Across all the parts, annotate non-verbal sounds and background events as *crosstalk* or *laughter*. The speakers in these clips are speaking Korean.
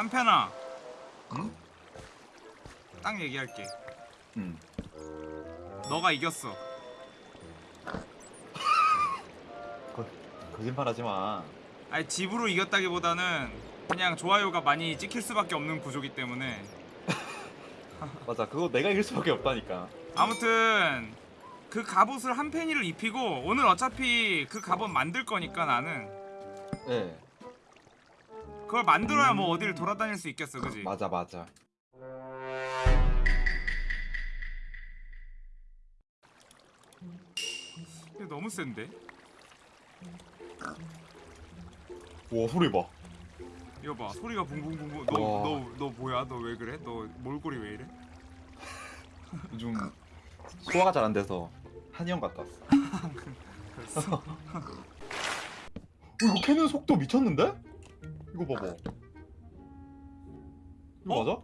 한편아 응? 딱 얘기할게 응. 너가 이겼어 거, 거짓말하지 마. 아니 집으로 이겼다기보다는 그냥 좋아요가 많이 찍힐 수밖에 없는 구조기 때문에 *laughs* 맞아. 그거 내가 이길 수밖에 없다니까. 아무튼 그 갑옷을 한 팬이를 입히고 오늘 어차피 그 갑옷 만들 거니까 나는 예. 그걸 만들어야 뭐 어디를 돌아다닐 수 있겠어 그지? 맞아 맞아. 이거 너무 센데? 와 소리 봐. 이거 봐 소리가 붕붕붕붕 와. 너너 너 뭐야 너 왜 그래? 너 몰골이 왜 이래? 요즘 소화가 잘 안 돼서 한의원 갔다 왔어. *laughs* 어, 이거 캐는 속도 미쳤는데? 이거 봐봐. 이거 어? 맞아?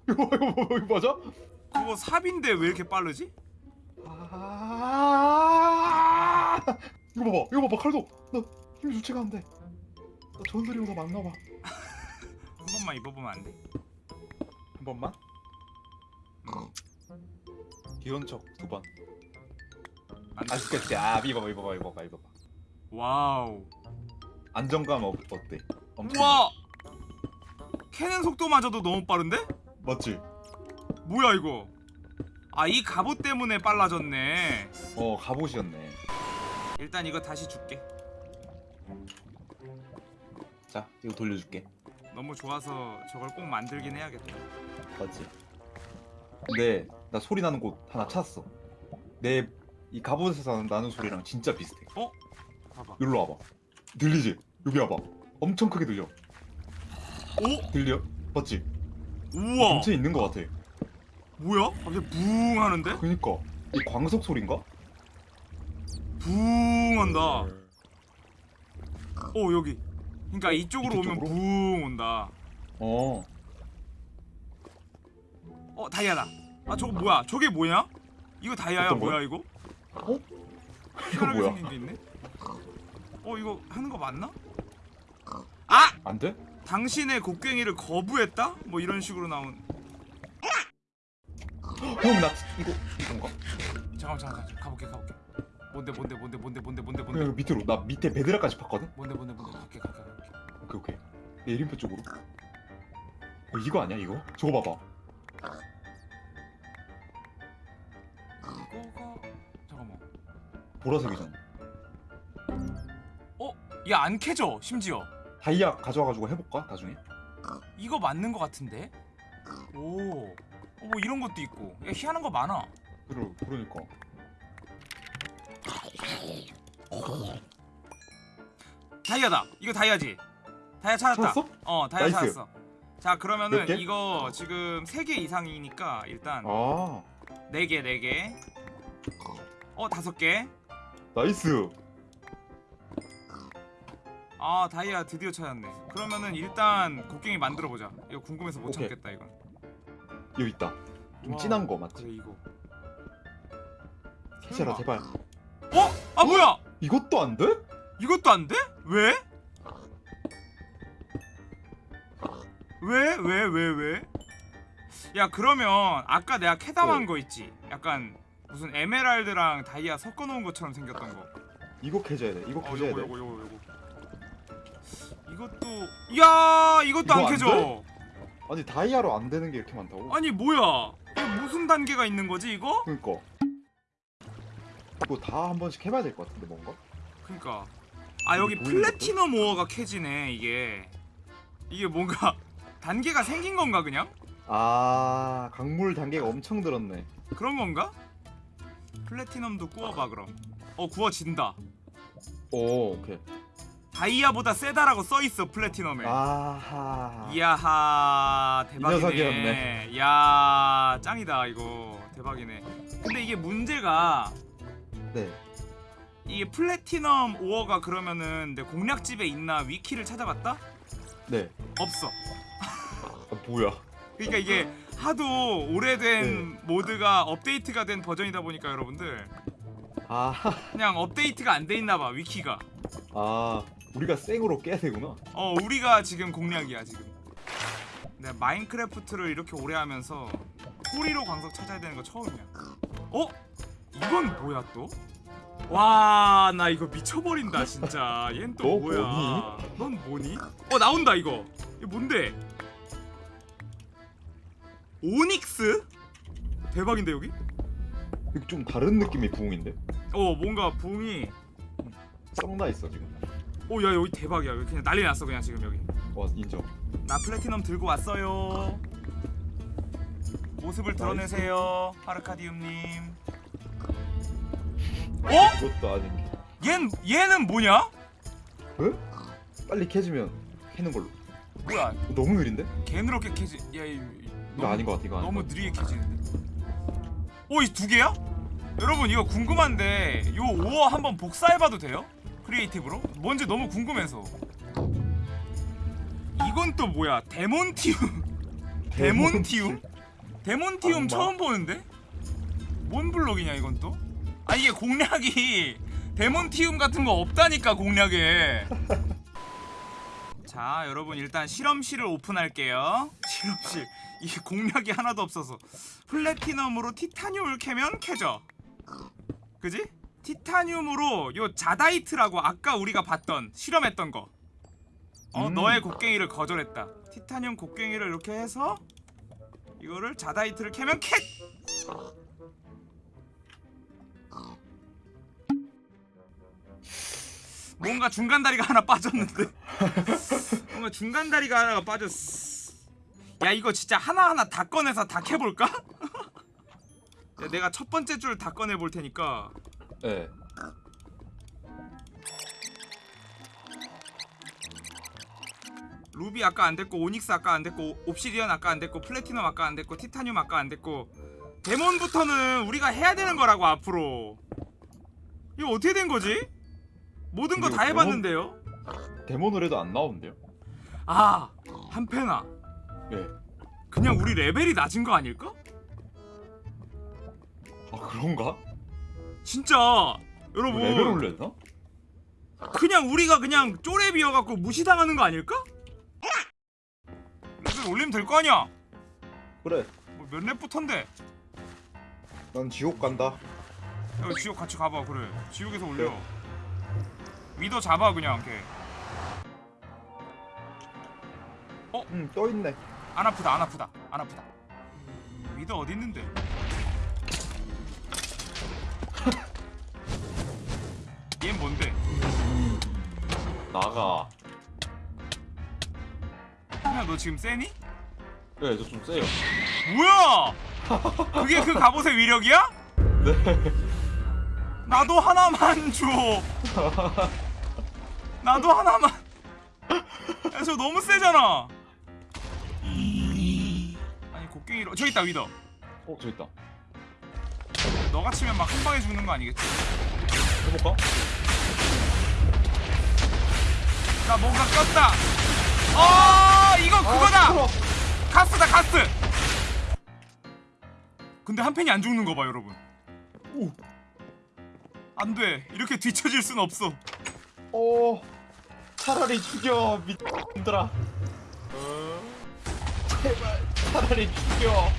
*laughs* 이거 이거 이거, 맞아? 그거 삽인데 왜 이렇게 빠르지? 아 이거 봐봐 이거 봐봐 칼도 나 힘이 주체가 안돼 나 전설이보다 많나봐 한 번만 입어보면 안 돼? 한 번만 귀여운 척 두번 안 돼. 아쉽겠지 아 입어봐 입어봐 입어봐 입어봐 와우 안정감 어, 어때? 엄청 우와! 캐는 속도마저도 너무 빠른데? 맞지? 뭐야 이거? 아 이 갑옷 때문에 빨라졌네. 어 갑옷이었네. 일단 이거 다시 줄게. 자 이거 돌려줄게. 너무 좋아서 저걸 꼭 만들긴 해야겠다. 맞지? 근데 나 소리 나는 곳 하나 찾았어. 내 이 갑옷에서 나는 소리랑 진짜 비슷해. 봐봐. 여기로 와봐. 들리지? 여기 와봐 엄청 크게 들려 오? 들려? 맞지? 우와 근처에 있는 것 같아 뭐야? 갑자기 붕 하는데? 그니까 이 광석 소린가? 붕 한다 오 여기 그니까 이쪽으로? 오면 붕 온다 어 어 다이아다 아 저거 뭐야 저게 뭐냐? 이거 다이아야 어떤 거야? 뭐야 이거? 어? 이거 뭐야? 생긴 게 있네 어 이거 하는 거 맞나? 아! 안 돼? 당신의 곡괭이를 거부했다? 뭐 이런 식으로 나온 형나 이거 이건가? 잠깐만 잠깐만. 가볼게 가볼게 뭔데 뭔데 뭔데 뭔데 뭔데 뭔데 뭔데 그냥 밑으로 나 밑에 베드라까지 팠거든? 뭔데 뭔데 뭔데 갈게 갈게 갈게 오케이 오케이 내 이름표 쪽으로 어, 이거 아니야 이거? 저거 봐봐 이거가 잠깐만 보라색이잖아 얘안 캐져 심지어 다이아 가져와가지고 해볼까 나중에? 이거 맞는 거 같은데? 오, 어, 뭐 이런 것도 있고. 야 희한한 거 많아. 그러, 그러니까. 다이아다. 이거 다이아지. 다이아 찾았다. 찾았어? 어 다이아 nice. 찾았어. 자 그러면은? 이거 지금 3개 이상이니까 일단 아. 4개 4개. 어 5개. nice 아 다이아 드디어 찾았네 그러면은 일단 곡괭이 만들어보자 이거 궁금해서 못 오케이. 참겠다 이건 여기 있다 좀 와, 진한 거 맞지? 그래 이거 캐셔라 제발 어? 아 뭐야 이것도 안 돼? 이것도 안 돼? 왜? 왜? 왜? 왜? 왜? 야 그러면 아까 내가 캐담한 네. 거 있지? 약간 무슨 에메랄드랑 다이아 섞어놓은 것처럼 생겼던 거 이거 캐줘야 돼 이거 어 캐줘야 요거 돼 요거 요거 이것도 야 이것도 안안 캐져. 아니 다이아로 안 되는 게 이렇게 많다고? 아니 뭐야? 무슨 단계가 있는 거지 이거? 그니까. 이거 다 한 번씩 해봐야 될 것 같은데 뭔가? 그니까. 아 여기 플래티넘 오어가 캐지네 이게. 이게 뭔가 *laughs* 단계가 생긴 건가 그냥? 아 강물 단계가 엄청 들었네. 그런 건가? 플래티넘도 구워봐 그럼. 어 구워진다. 오 오케이 다이아보다 세다라고 써있어 플래티넘에. 아하. 이야하 대박이네. 녀석이었네. 야 짱이다 이거. 대박이네. 근데 이게 문제가 네. 이게 플래티넘 오어가 그러면은 내 공략집에 있나 위키를 찾아봤다? 네. 없어. 아, 뭐야. 그러니까 이게 하도 오래된 네. 모드가 업데이트가 된 버전이다 보니까 여러분들. 아, 그냥 업데이트가 안 돼 있나 봐 위키가. 아 우리가 생으로 깨야 되구나 어 우리가 지금 공략이야 지금 내가 마인크래프트를 이렇게 오래 하면서 호리로 광석 찾아야 되는 거 처음이야. 어? 이건 뭐야 또? 와, 나 이거 미쳐버린다 진짜. 얜또너 뭐야? 넌 뭐니? 어 나온다 이거. 이거 뭔데? 오닉스? 대박인데 여기? 여기 좀 다른 느낌의 부흥인데? 어 뭔가 붕이. 썩나 있어 지금. 오야 여기 대박이야. 여기 그냥 난리 났어 그냥 지금 여기. 와 인정. 나 플래티넘 들고 왔어요. 모습을 드러내세요, 하르카디움님. 어? 그것도 아닌 게. 얜 얘는 뭐냐? 빨리 캐지면 캐는 걸로. 뭐야? 너무 느린데? 개누렇게 캐지. 야, 이, 이거 아닌 것 같아. 이거 너무. 느리게 캐지는데. 오, 이 두 개야? 여러분 이거 궁금한데 요 5어 한번 복사해봐도 돼요? creative로? 뭔지 너무 궁금해서. 이건 또 뭐야? 데몬티움. *laughs* 데몬티움? 데몬티움? 처음 보는데? 뭔 블록이냐 이건 또? 아 이게 공략이 *laughs* 데몬티움 같은 거 없다니까 공략에 *laughs* 자 여러분 일단 실험실을 오픈할게요 실험실 이게 공략이 하나도 없어서 플래티넘으로 티타늄을 캐면 캐져 그지? 티타늄으로 요 자다이트라고 아까 우리가 봤던 실험했던 거 어, 음. 너의 곡괭이를 거절했다 티타늄 곡괭이를 이렇게 해서 이거를 자다이트를 캐면 캣! 뭔가 중간 다리가 하나 빠졌는데 *laughs* 뭔가 중간 다리가 하나가 빠졌어 야 이거 진짜 하나하나 다 꺼내서 다 캐볼까? *laughs* 야, 내가 첫 번째 줄 다 꺼내 볼 테니까 네. 루비 아까 안 됐고 오닉스 아까 안 됐고 옵시디언 아까 안 됐고 플래티넘 아까 안 됐고 티타늄 아까 안 됐고 데몬부터는 우리가 해야 되는 거라고 앞으로 이거 어떻게 된 거지? 모든 거 다 해봤는데요? demon을 해도 안 나오는데요? 아 한편아 네. 그냥 우리 레벨이 낮은 거 아닐까? 아 그런가? 진짜 여러분 레벨 올렸나? 그냥 우리가 그냥 쪼렙이어갖고 무시당하는 거 아닐까? 레벨 올리면 될 거 아니야 그래. 뭐 몇 렙부터인데 난 지옥 간다. 야 지옥 같이 가봐 그래 지옥에서 올려 위더 잡아 그냥 걔 응, 떠 있네. 안 아프다 안 아프다 안 아프다 위더 어디 있는데 나가. 야 너 지금 세니? 네, 저 좀 세요. 뭐야 그게 그 갑옷의 위력이야? 네. 나도 하나만 줘 나도 하나만 야 저 너무 세잖아 아니 곡괭이로 저기 있다 위더 어, 저 있다. 너가 치면 막 한 방에 죽는 거 아니겠지? 해볼까? 나 뭔가 꼈다. 어 이거 그거다. 아, 가스다 가스. 근데 한 팬이 안 죽는 거봐 여러분. 오. 안 돼. 이렇게 뒤처질 순 없어. 어. 차라리 죽여, 미친들아. 제발, 차라리 죽여.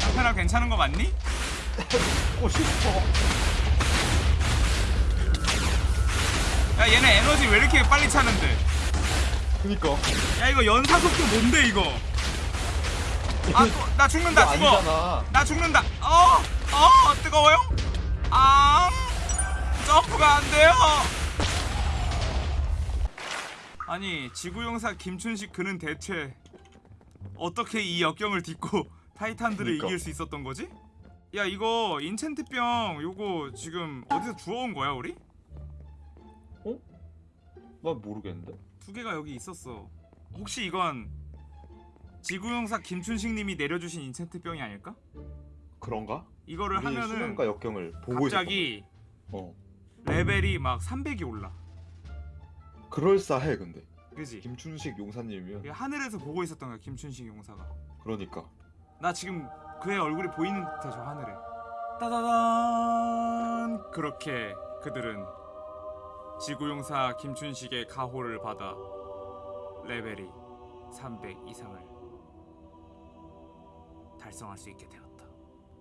한 팬아 괜찮은 거 맞니? *laughs* 싶 야 얘네 에너지 왜 이렇게 빨리 차는데? 그니까. 야 이거 연사 속도 뭔데 이거? 아, 또, 나 죽는다 죽어. 아니잖아. 나 죽는다. 어, 어, 뜨거워요? 아, 점프가 안 돼요. 아니 지구용사 김춘식 그는 대체 어떻게 이 역경을 딛고 타이탄들을 그니까. 이길 수 있었던 거지? 야 이거 인챈트병 요거 지금 어디서 주워온 거야 우리? 난 모르겠는데. 두 개가 여기 있었어. 혹시 이건 지구용사 김춘식님이 내려주신 인챈트병이 아닐까? 그런가? 이거를 하면은 역경을 보고 갑자기. 어. 레벨이 막 300이 올라. 그럴싸해 근데. 그지? 김춘식 용사님이면 하늘에서 보고 있었던 거야 김춘식 용사가. 그러니까. 나 지금 그의 얼굴이 보이는 듯해 저 하늘에. 따다단 그렇게 그들은 지구용사 김춘식의 가호를 받아 레벨이 300 이상을 달성할 수 있게 되었다.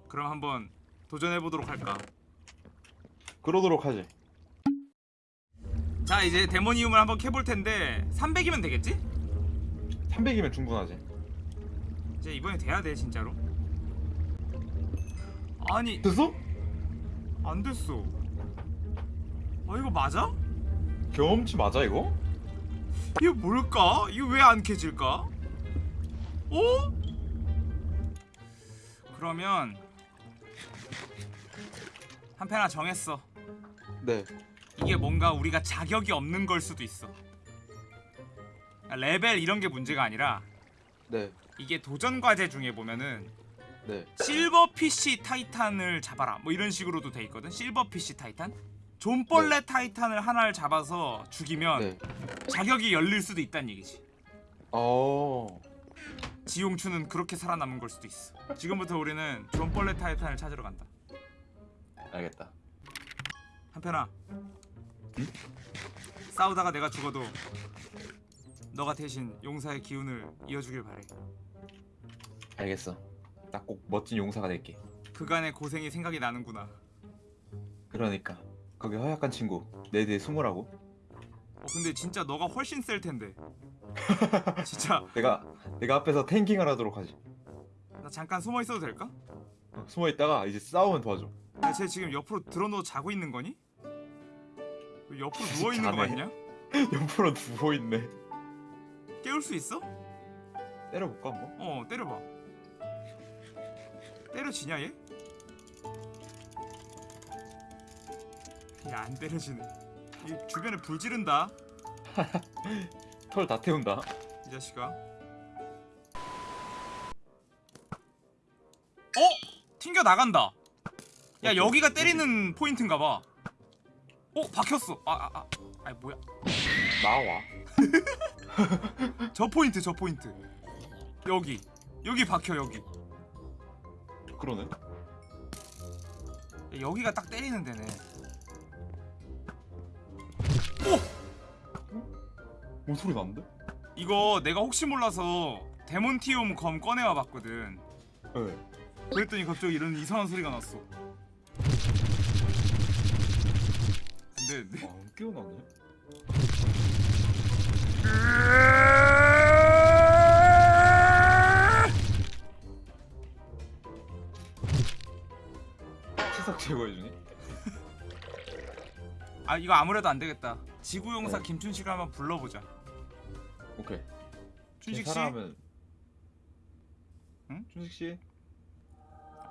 그럼 한번 도전해 보도록 할까? 그러도록 하지. 자 이제 데모니움을 한번 캐볼 텐데 300이면 되겠지? 300이면 충분하지. 이제 이번에 돼야 돼 진짜로. 아니 됐어? 안 됐어. 아 이거 맞아? 경험치 맞아 이거? 이게 뭘까? 이거 왜 안 캐질까? 어? 그러면 한편아 정했어. 네. 이게 뭔가 우리가 자격이 없는 걸 수도 있어. 아, 레벨 이런 게 문제가 아니라 네. 이게 도전 과제 중에 보면은 네. silverfish titan을 잡아라 뭐 이런 식으로도 돼 있거든. silverfish titan. 좀벌레 titan을 하나를 잡아서 죽이면 네. 자격이 열릴 수도 있다는 얘기지. 어. 지용추는 그렇게 살아남은 걸 수도 있어. 지금부터 우리는 좀벌레 titan을 찾으러 간다. 알겠다. 한편아. 싸우다가 내가 죽어도 너가 대신 용사의 기운을 이어주길 바래. 알겠어. 나 꼭 멋진 용사가 될게. 그간의 고생이 생각이 나는구나. 그러니까 거기 허약한 친구 내 뒤에 숨으라고. 어 근데 진짜 너가 훨씬 셀 텐데. *laughs* 진짜 내가 내가 앞에서 탱킹을 하도록 하지. 나 잠깐 숨어 있어도 될까? 어, 숨어 있다가 이제 싸우면 도와줘. 야, 쟤 지금 옆으로 들어누워 자고 있는 거니? 왜 옆으로 *laughs* 누워 있는 거. 맞냐? *laughs* 옆으로 누워 있네. 깨울 수 있어? 때려볼까 한번? 어 때려봐. 때려지냐 얘? 야 안 때려지네. 이 주변에 불 지른다 *laughs* 털 다 태운다. 이 자식아. 어? 튕겨 나간다. 야? 여기가 때리는 포인트인가봐. 어 박혔어. 아아 아, 아. 아니 뭐야? 나와. *laughs* 저 포인트 저 포인트. 여기 여기 박혀 여기. 그러네. 야, 여기가 딱 때리는 데네. 뭔 소리 나는데? 이거 내가 혹시 몰라서 데몬티움 검 꺼내와 봤거든. 네. 그랬더니 갑자기 이런 이상한 소리가 났어. 근데 내... 아, 안 깨어나네. 치석 제거해주니? 아 이거 아무래도 안 되겠다. 지구용사 네. 김춘식을 한번 불러보자. 오케이. 춘식 씨, 사람은 응? 춘식 씨.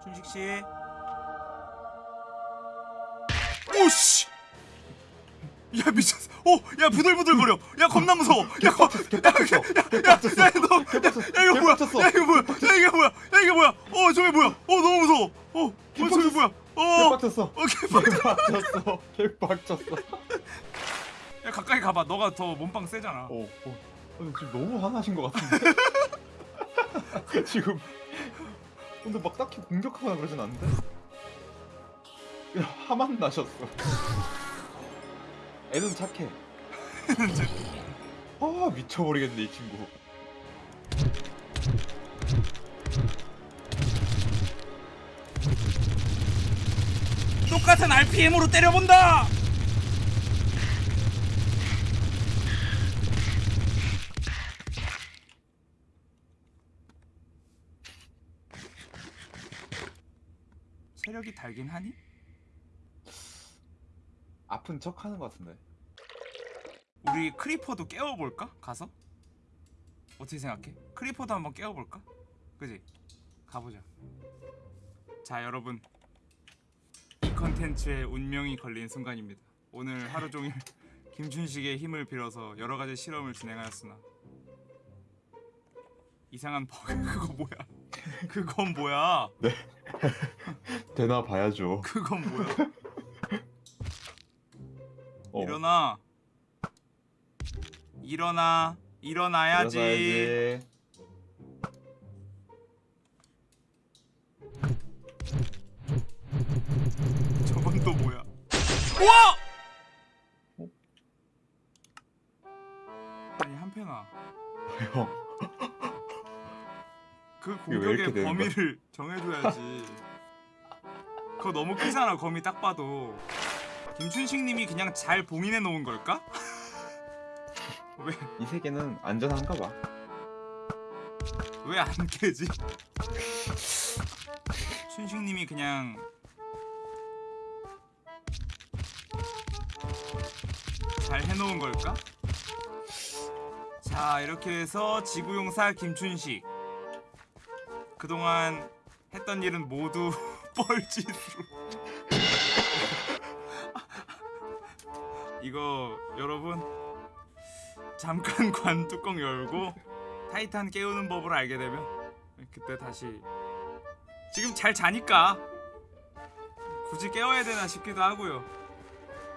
춘식 씨. 오씨. 야 미쳤어. 오, 야 부들부들 거려. 야 겁나 무서워. 야, 겁, 개빡쳤어. 야, 개빡쳤어. 야, 너, 개빡쳤어. 야 이거 뭐야? 야 이거 뭐야? 야 이게 뭐야? 야 이게 뭐야? 어 저게 뭐야? 어 너무 무서워. 어, 어. 뭐야? 어, 개빡쳤어. 어 개빡. 개빡쳤어. 개빡쳤어. 야 가까이 가봐. 너가 더 몸빵 세잖아. 어, 어. 근데 지금 너무 화나신 것 같은데. *laughs* 지금. 근데 막 딱히 공격하거나 그러진 않는데. 그냥 화만 나셨어. 애는 착해. *laughs* 아 미쳐버리겠네 이 친구. 똑같은 RPM으로 때려본다. 체력이 달긴 하니? 아픈 척 하는 것 같은데. 우리 크리퍼도 깨워볼까? 가서? 어떻게 생각해? 크리퍼도 한번 깨워볼까? 그지? 가보자 자 여러분 이 컨텐츠에 운명이 걸린 순간입니다. 오늘 하루 종일 *laughs* 김춘식의 힘을 빌어서 여러 가지 실험을 진행하였으나 이상한 버그 *laughs* 그거 뭐야? 그건 뭐야? *laughs* 되나 봐야죠. 그건 뭐야? 어, 일어나. 일어나. 일어나야지. 일어나야지. 우와! 어? 아니 한편아 형 *laughs* 그 공격의 되는 범위를 정해줘야지 그거 너무 크잖아 범위 딱 봐도 김춘식님이 그냥 잘 봉인해 놓은 걸까? *laughs* 왜 이 세계는 안전한가 봐. 왜 안 깨지? *laughs* 춘식님이 그냥 잘 해놓은 걸까? 자 이렇게 해서 지구용사 김춘식 그동안 했던 일은 모두 *laughs* 뻘짓으로 이거 여러분 잠깐 *laughs* 관 뚜껑 열고 타이탄 깨우는 법을 알게 되면 그때 다시 지금 잘 자니까 굳이 깨워야 되나 싶기도 하고요.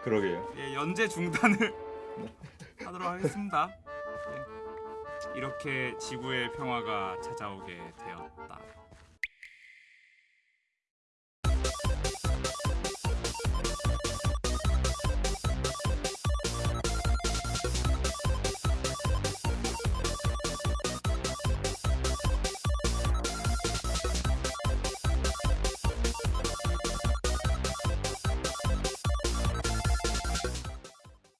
그러게요. 예, 연재 중단을 *laughs* 하도록 하겠습니다. 예. 이렇게 지구의 평화가 찾아오게 되었다.